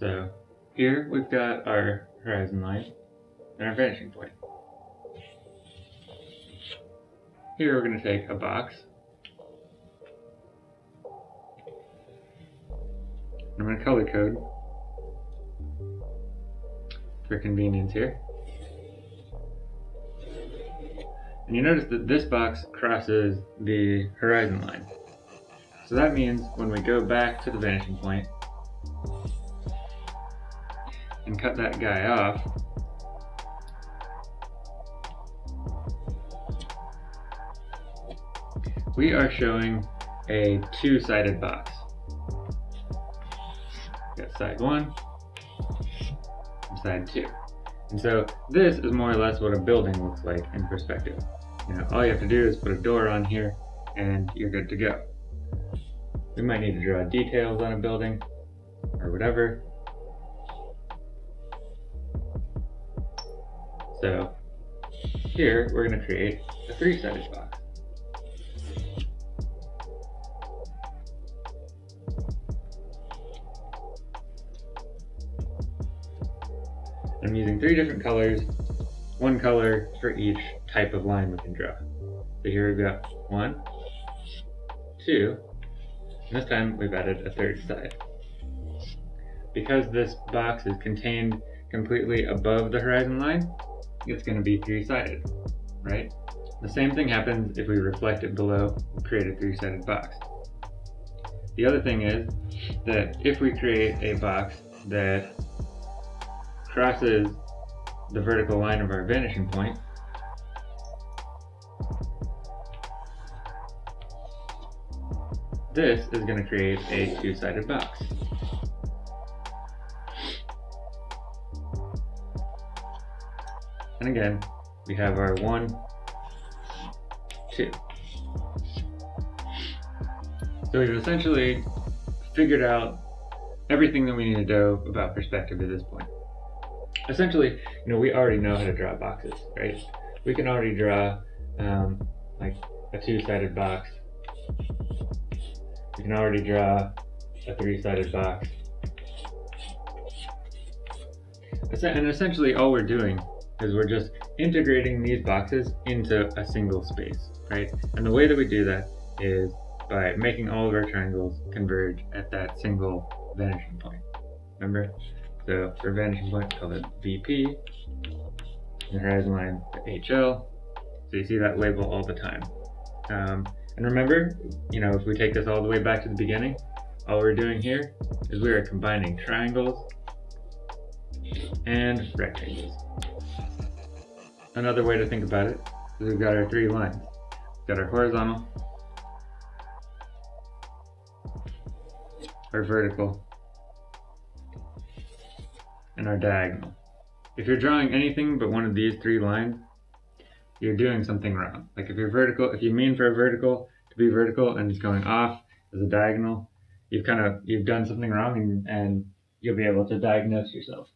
So here we've got our horizon line and our vanishing point. Here we're going to take a box. I'm going to color code for convenience here. And you notice that this box crosses the horizon line. So that means when we go back to the vanishing point and cut that guy off, we are showing a two-sided box. Got side one, side two. And so this is more or less what a building looks like in perspective. You know, all you have to do is put a door on here and you're good to go. We might need to draw details on a building or whatever. So here we're going to create a three-sided box. I'm using three different colors, one color for each type of line we can draw. So here we've got one, two, and this time we've added a third side. Because this box is contained completely above the horizon line, it's going to be three-sided, right? The same thing happens if we reflect it below and create a three-sided box. The other thing is that if we create a box that crosses the vertical line of our vanishing point, this is going to create a two-sided box. And again, we have our one, two. So we've essentially figured out everything that we need to know about perspective at this point. Essentially, you know, we already know how to draw boxes, right? We can already draw um, like a two-sided box We can already draw a three-sided box. And essentially all we're doing is we're just integrating these boxes into a single space, right? And the way that we do that is by making all of our triangles converge at that single vanishing point. Remember? So for vanishing point, call it VP, and the horizon line, the HL. So you see that label all the time. Um, and remember, you know, if we take this all the way back to the beginning, all we're doing here is we are combining triangles and rectangles. Another way to think about it is we've got our three lines. We've got our horizontal, our vertical, and our diagonal. If you're drawing anything but one of these three lines, you're doing something wrong. Like if you're vertical, if you mean for a vertical to be vertical and it's going off as a diagonal, you've kind of, you've done something wrong and, and you'll be able to diagnose yourself.